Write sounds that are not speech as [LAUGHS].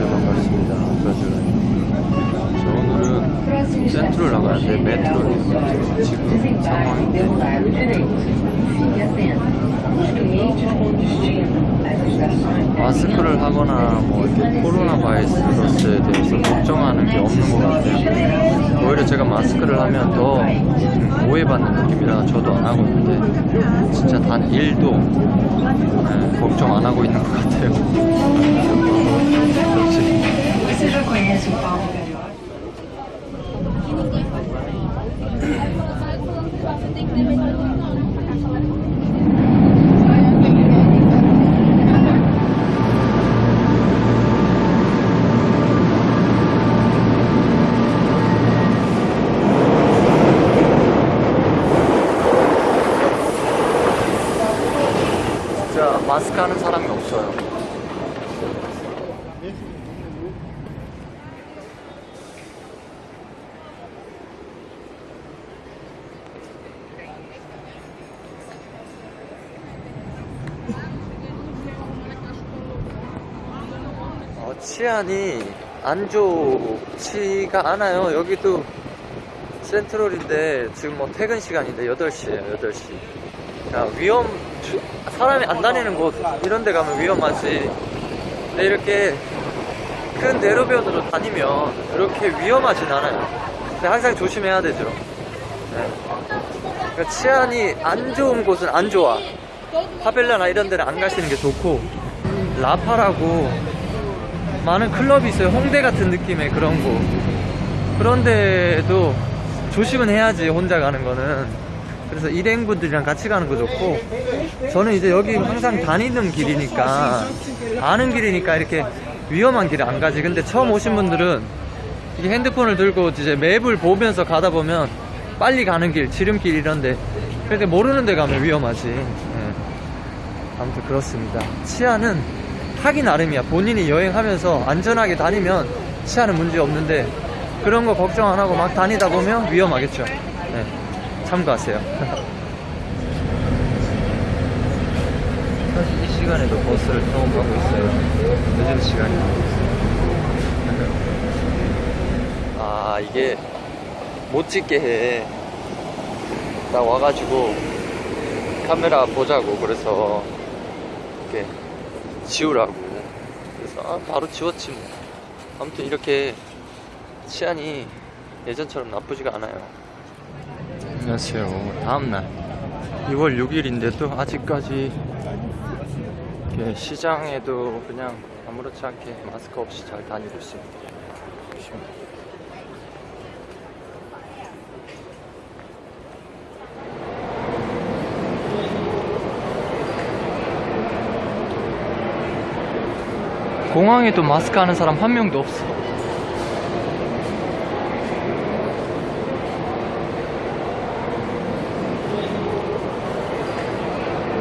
안녕하세요 반갑습니다. 아까죠 저 오늘은 센트럴 나가는데 메트로예요 지금 상황인데. 마스크를 하거나 뭐 이렇게 코로나 바이러스에 대해서 걱정하는 게 없는 것 같아요. 오히려 제가 마스크를 하면 더 오해받는 느낌이라 저도 안 하고 있는데 진짜 단 1도 네, 걱정 안 하고 있는 것 같아요 마스크 하는 사람이 없어요 치안이 안 좋지가 않아요. 여기도 센트럴인데 지금 뭐 퇴근 시간인데 8시에요, 8시. 야, 위험, 주- 사람이 안 다니는 곳, 이런 데 가면 위험하지. 근데 이렇게 큰 대로변으로 다니면 그렇게 위험하진 않아요. 근데 항상 조심해야 되죠. 네. 그러니까 치안이 안 좋은 곳은 안 좋아. 파벨라나 이런 데는 안 가시는 게 좋고, 라파라고 많은 클럽이 있어요. 홍대 같은 느낌의 그런 곳. 그런데도 조심은 해야지, 혼자 가는 거는. 그래서 일행분들이랑 같이 가는 거 좋고, 저는 이제 여기 항상 다니는 길이니까, 아는 길이니까 이렇게 위험한 길을 안 가지. 근데 처음 오신 분들은 이게 핸드폰을 들고 이제 맵을 보면서 가다 보면 빨리 가는 길, 지름길 이런데, 그런데 모르는 데 가면 위험하지. 예. 아무튼 그렇습니다. 치아는 하기 나름이야. 본인이 여행하면서 안전하게 다니면 치아는 문제 없는데 그런 거 걱정 안 하고 막 다니다 보면 위험하겠죠. 네, 참고하세요. [LAUGHS] 사실 이 시간에도 버스를 타고 가고 있어요. 늦은 시간이에요. [LAUGHS] 아 이게 못 찍게 해. 나 와가지고 카메라 보자고 그래서 이렇게 지우라고. 그래서 아, 바로 지웠지 뭐. 아무튼 이렇게 치안이 예전처럼 나쁘지가 않아요. 안녕하세요. 다음날 2월 6일인데도 아직까지 시장에도 그냥 아무렇지 않게 마스크 없이 잘 다니고 있습니다 공항에도 마스크 하는 사람 한 명도 없어.